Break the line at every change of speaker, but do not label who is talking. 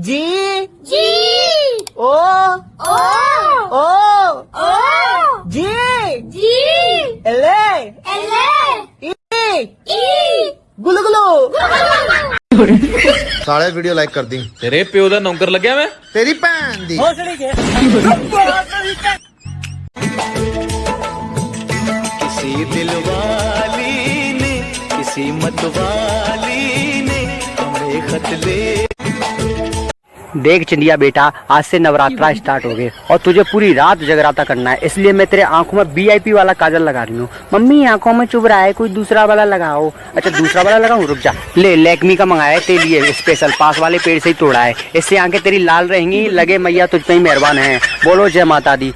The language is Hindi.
जी
जी
ओ
ओ
ओ
ओ
जी
जी
एले
एल
ई
ई
गुलू गुलू
ਸਾਲੇ ਵੀਡੀਓ ਲਾਈਕ ਕਰ ਦੀ
ਤੇਰੇ ਪਿਓ ਦਾ ਨੌਕਰ ਲੱਗਿਆ ਮੈਂ
ਤੇਰੀ ਭੈਣ ਦੀ
भोसड़ी के
किसी दिल वाली ने किसी मत वाली ने हमें खत ले
देख चिंदिया बेटा, आज से नवरात्रा स्टार्ट हो गए और तुझे पूरी रात जगराता करना है, इसलिए मैं तेरे आँखों में वीआईपी वाला काजल लगा रही हूँ। मम्मी, आँखों में चुभ रहा है, कोई दूसरा वाला लगाओ। अच्छा दूसरा वाला लगाऊ? रुक जा। ले लेकमी का मंगाया है तेरे लिए स्पेशल पास वाले पेड़ से ही तोड़ा है। इससे आँखें तेरी लाल रहेंगी, लगे मैया तुझ पर ही मेहरबान है। बोलो जय माता दी।